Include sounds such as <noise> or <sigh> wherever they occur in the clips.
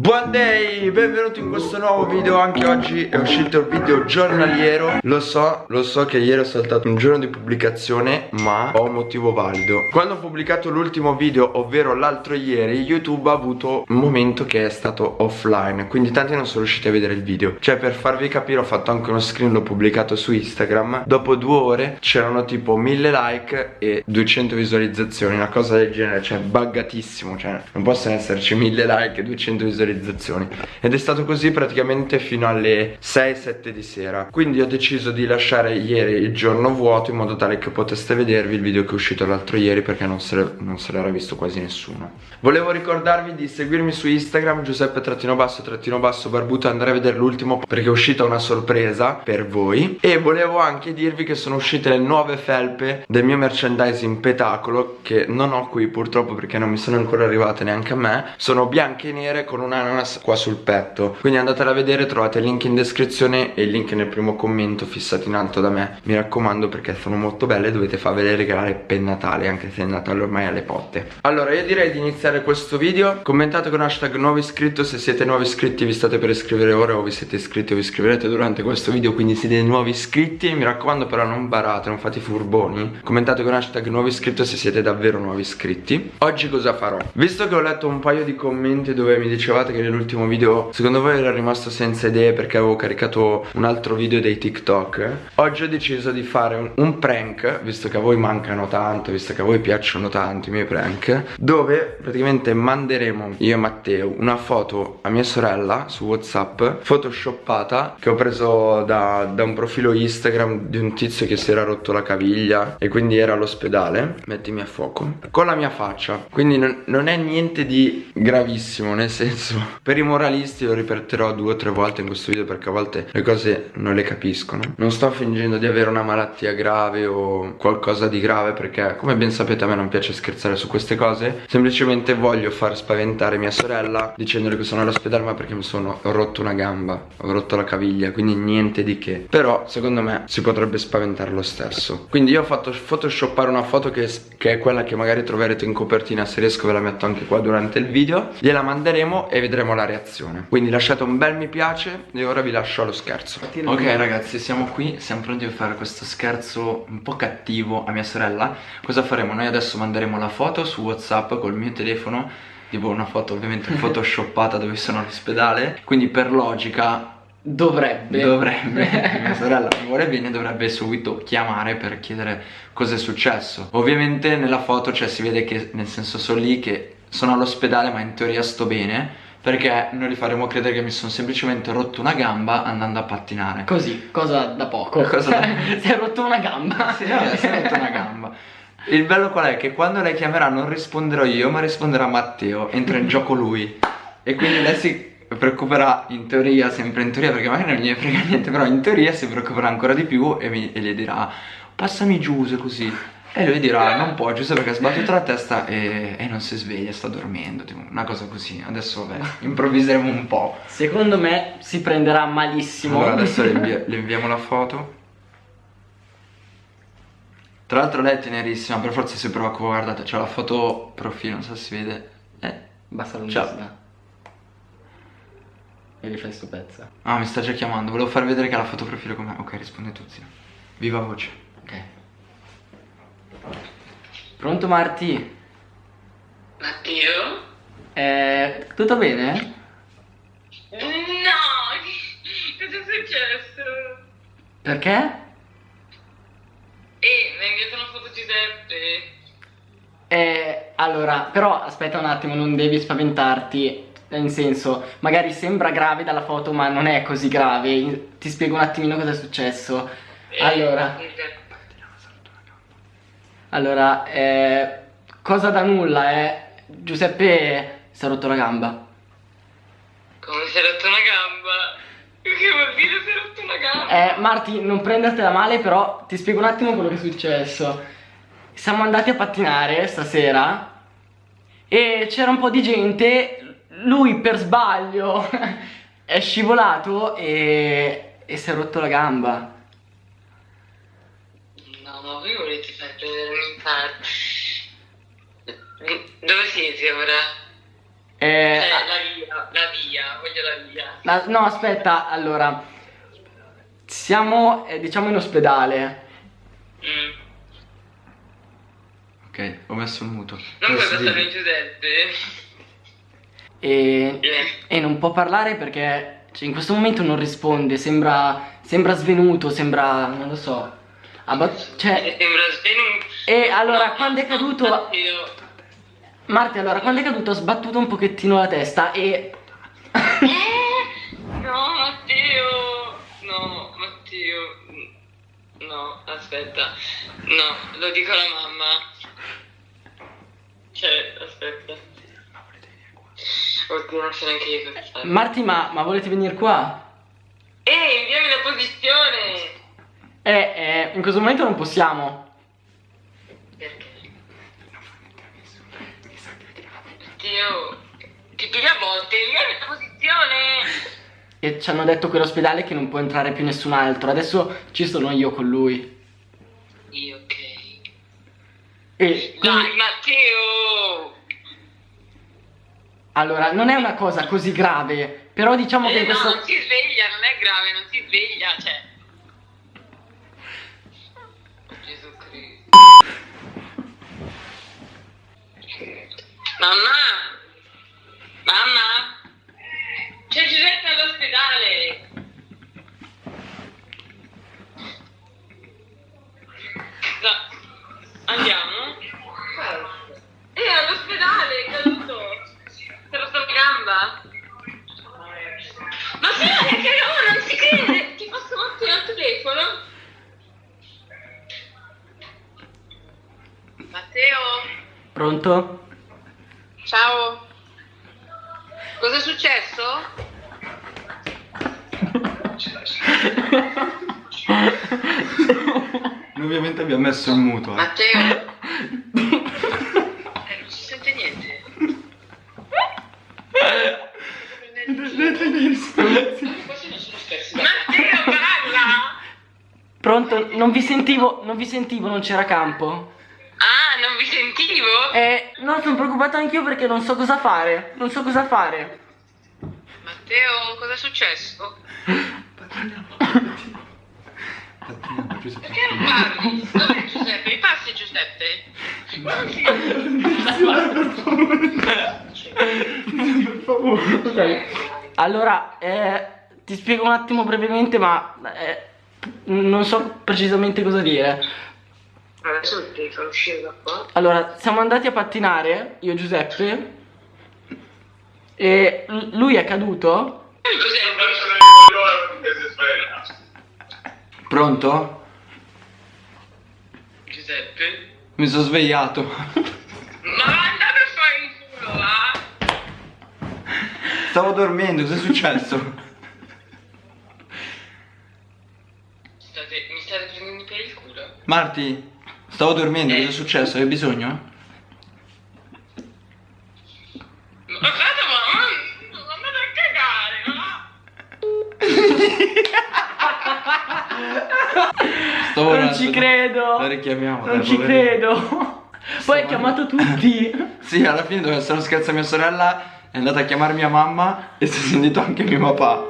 Buon day, benvenuti in questo nuovo video Anche oggi è uscito il video giornaliero. Lo so, lo so che ieri ho saltato un giorno di pubblicazione Ma ho un motivo valido. Quando ho pubblicato l'ultimo video, ovvero l'altro ieri YouTube ha avuto un momento che è stato offline Quindi tanti non sono riusciti a vedere il video. Cioè per farvi capire ho fatto anche uno screen L'ho pubblicato su Instagram. Dopo due ore c'erano tipo 1000 like e 200 visualizzazioni Una cosa del genere, cioè buggatissimo Cioè non possono esserci 1000 like e 200 visualizzazioni visualizzazioni ed è stato così praticamente fino alle 6-7 di sera. Quindi ho deciso di lasciare ieri il giorno vuoto in modo tale che poteste vedervi il video che è uscito l'altro ieri perché non se l'era visto quasi nessuno. Volevo ricordarvi di seguirmi su Instagram Giuseppe trattino basso trattino basso barbuto andare a vedere l'ultimo perché è uscita una sorpresa per voi. E volevo anche dirvi che sono uscite le nuove felpe del mio merchandising petacolo che non ho qui purtroppo perché non mi sono ancora arrivate neanche a me. Sono bianche e nere con una ananas qua sul petto. Quindi andatela a vedere, trovate il link in descrizione e il link nel primo commento fissato in alto da me. Mi raccomando perché sono molto belle, dovete farvele regalare per Natale Anche se il Natale ormai è alle potte. Allora io direi di iniziare questo video. Commentate con hashtag nuovo iscritto Se siete nuovi iscritti vi state per iscrivere ora O vi siete iscritti o vi iscriverete durante questo video Quindi siete nuovi iscritti. Mi raccomando però non barate, non fate furboni. Commentate con hashtag nuovo iscritto se siete davvero nuovi iscritti. Oggi cosa farò? Visto che ho letto un paio di commenti dove mi dicevate ricordate che nell'ultimo video secondo voi ero rimasto senza idee perché avevo caricato un altro video dei TikTok? Oggi ho deciso di fare un, un prank, visto che a voi mancano tanto, visto che a voi piacciono tanto i miei prank Dove praticamente manderemo io e Matteo una foto a mia sorella su Whatsapp Photoshoppata che ho preso da, da un profilo Instagram di un tizio che si era rotto la caviglia e quindi era all'ospedale. Mettimi a fuoco. Con la mia faccia. Quindi non, non è niente di gravissimo nel senso per i moralisti lo ripeterò due o tre volte in questo video perché a volte le cose non le capiscono. Non sto fingendo di avere una malattia grave o qualcosa di grave perché come ben sapete a me non piace scherzare su queste cose. Semplicemente voglio far spaventare mia sorella dicendole che sono all'ospedale ma perché mi sono rotto una gamba, ho rotto la caviglia quindi niente di che. Però secondo me si potrebbe spaventare lo stesso. Quindi io ho fatto photoshoppare una foto che, che è quella che magari troverete in copertina se riesco ve la metto anche qua durante il video. Gliela manderemo e vedremo la reazione. Quindi lasciate un bel mi piace e ora vi lascio allo scherzo. Ok ragazzi siamo qui, siamo pronti a fare questo scherzo un po' cattivo a mia sorella. Cosa faremo? Noi adesso manderemo la foto su Whatsapp col mio telefono Tipo una foto ovviamente <laughs> photoshoppata dove sono all'ospedale. Quindi per logica Dovrebbe. Dovrebbe <laughs> Mia sorella mi vuole bene dovrebbe subito chiamare per chiedere cosa è successo. Ovviamente nella foto cioè si vede che nel senso sono lì che sono all'ospedale ma in teoria sto bene perché noi gli faremo credere che mi sono semplicemente rotto una gamba andando a pattinare. Così, cosa da poco. <laughs> Cosa da... <laughs> Si è rotto una gamba. <laughs> Sì, vabbè, si è rotto una gamba. Il bello qual è? Che quando lei chiamerà non risponderò io ma risponderà Matteo. Entra in gioco lui. E quindi lei si preoccuperà in teoria, sempre in teoria perché magari non gli frega niente Però in teoria si preoccuperà ancora di più e, mi, e gli dirà Passami giù se così e lui dirà non può giusto perché ha sbattuto la testa e, e, non si sveglia, sta dormendo tipo, Una cosa così. Adesso vabbè, <laughs> improvviseremo un po' Secondo me si prenderà malissimo. Allora adesso le, invi le inviamo la foto. Tra l'altro lei è tenerissima Per forza si prova qua guardate C'è la foto profilo non so se si vede. Eh, basta l'università E fai sto pezzo Ah mi sta già chiamando Volevo far vedere che ha la foto profilo con me Ok risponde tu zio Viva voce. Ok Pronto Marti? Matteo? Eh, tutto bene? No! <laughs> Cosa è successo? Perché? Eh, mi hai inviato una foto Giuseppe. Eh, allora, però aspetta un attimo, non devi spaventarti. Nel senso, magari sembra grave dalla foto, ma non è così grave. Ti spiego un attimino cosa è successo. Eh, allora. Allora, eh, cosa da nulla, eh? Giuseppe si è rotto la gamba. Come si è rotto una gamba? Che vuol dire si è rotto una gamba? Eh, Marti, non prendertela male, però ti spiego un attimo quello che è successo. Siamo andati a pattinare stasera e c'era un po' di gente, lui per sbaglio <laughs> è scivolato e, e si è rotto la gamba. No, ma voi volete infarto? Dove siete ora? Eh, Cioè, la via, la via, voglio la via. la- no, aspetta, allora. Siamo, eh, diciamo, in ospedale. Mm. Ok, ho messo il muto. Non puoi passare in Giuseppe. E, Eh. e non può parlare perché cioè, in questo momento non risponde. Sembra, sembra svenuto, sembra, non lo so. Abba- cioè. E allora, quando è caduto-. Marti, allora, quando è caduto ha sbattuto un pochettino la testa e... Eh? No, Matteo. No, Matteo. No, aspetta. No, lo dico alla mamma. Cioè, aspetta. Oddio, non so neanche io cosa fare. Marti, ma, ma volete venire qua? Ehi, inviami la posizione! Eh, eh, in questo momento non possiamo. Perché? Matteo, ti piglia a volte, inviami la posizione! E ci hanno detto quell'ospedale che non può entrare più nessun altro. Adesso ci sono io con lui. Io, ok. E quindi, Dai, Matteo! allora, non è una cosa così grave. Però diciamo che Eh, in no, questo... non si sveglia, non è grave, non si sveglia, cioè. Mamma! Mamma! C'è Giuseppe all'ospedale! No. Andiamo? Eh, all'ospedale, è caduto! È rotta la gamba? Ma sai che oh, non si crede! Ti posso mettere al telefono? Matteo? Pronto? Ciao! Cosa è successo? Noi ovviamente abbiamo messo il muto. Eh. Matteo? <laughs> Eh, non si sente niente. Matteo, parla! Pronto? Non vi sentivo, non vi sentivo, non c'era campo. Vi sentivo? Eh, no, sono preoccupato anch'io perché non so cosa fare. Non so cosa fare. Matteo, cosa è successo? Perché non parli? Dov'è Giuseppe? Mi passi Giuseppe? Ok. Allora, eh, ti spiego un attimo brevemente, ma eh, non so precisamente cosa dire. Adesso devi far uscire da qua. Allora, siamo andati a pattinare, io e Giuseppe, e lui è caduto. Giuseppe, Pronto? Giuseppe? Mi sono svegliato. Ma andate a fare il culo, va? Stavo dormendo, cos'è successo? State, mi state prendendo per il culo? Marti, stavo dormendo, cos'è successo? Hai bisogno? Ma guarda, ma non andate a cagare, no? Stavo non ci credo. La richiamiamo. Non dai, ci poverino. credo. Poi ha chiamato tutti. <laughs> Sì, alla fine doveva essere uno scherzo a mia sorella. È andata a chiamare mia mamma e si è sentito anche mio papà.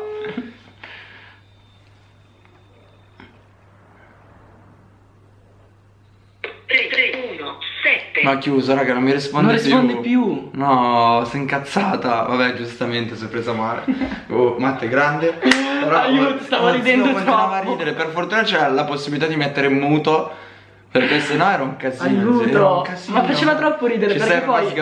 Ma ha chiuso, raga, non mi risponde Non più. risponde più. No, sei incazzata. Vabbè, giustamente, si è presa male. <laughs> Oh, Matte grande. Però, Aiuto, stavo oh, ridendo continuava a troppo. ridere. Per fortuna c'era la possibilità di mettere muto. Perché sennò era un casino. Aiuto. zio, era un casino. Ma faceva troppo ridere, Ci perché poi-.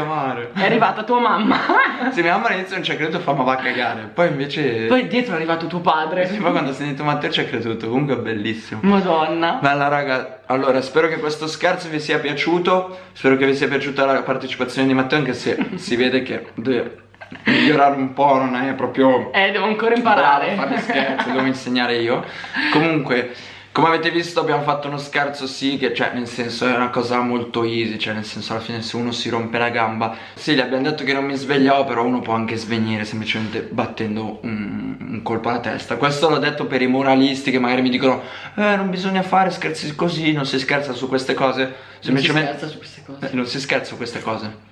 È arrivata tua mamma. <laughs> Sì, mia mamma all'inizio non ci ha creduto fa ma va a cagare. Poi invece. Poi dietro è arrivato tuo padre. Sì, poi quando ha sentito Matteo ci ha creduto. Comunque è bellissimo. Madonna. Bella raga, allora spero che questo scherzo vi sia piaciuto, spero che vi sia piaciuta la partecipazione di Matteo anche se <laughs> si vede che deve migliorare un po', non è proprio Eh, devo ancora bravo imparare. a fare scherzi, devo insegnare io. Comunque, come avete visto abbiamo fatto uno scherzo sì, che cioè nel senso è una cosa molto easy, cioè nel senso alla fine se uno si rompe la gamba, sì gli abbiamo detto che non mi svegliavo, però uno può anche svenire semplicemente battendo un, un colpo alla testa. Questo l'ho detto per i moralisti che magari mi dicono eh non bisogna fare scherzi così, non si scherza su queste cose, Non si semplicemente scherza su queste cose. eh, non si scherza su queste cose.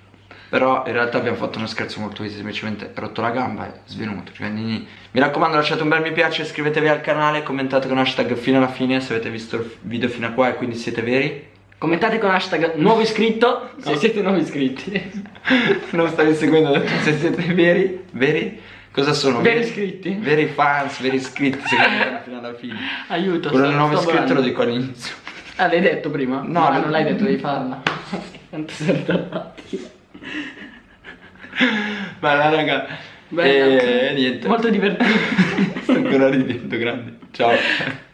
Però in realtà abbiamo fatto uno scherzo molto easy, semplicemente rotto la gamba e svenuto. Quindi mi raccomando lasciate un bel mi piace, iscrivetevi al canale, commentate con hashtag fino alla fine se avete visto il video fino a qua e quindi siete veri. Commentate con hashtag nuovo iscritto <laughs> se No. siete nuovi iscritti. <laughs> non stavi seguendo, se siete veri, veri? Cosa sono? Veri iscritti? Veri fans, veri iscritti, secondo me fino alla fine. Aiuto. Quello nuovo iscritto lo dico all'inizio. Ah, l'hai detto prima? No, no no. non l'hai detto, devi farla. <laughs> Quanto sei. <laughs> Ma la raga. Bella. E niente. Molto divertente. <laughs> Sto ancora ridendo, grande. Ciao. <laughs>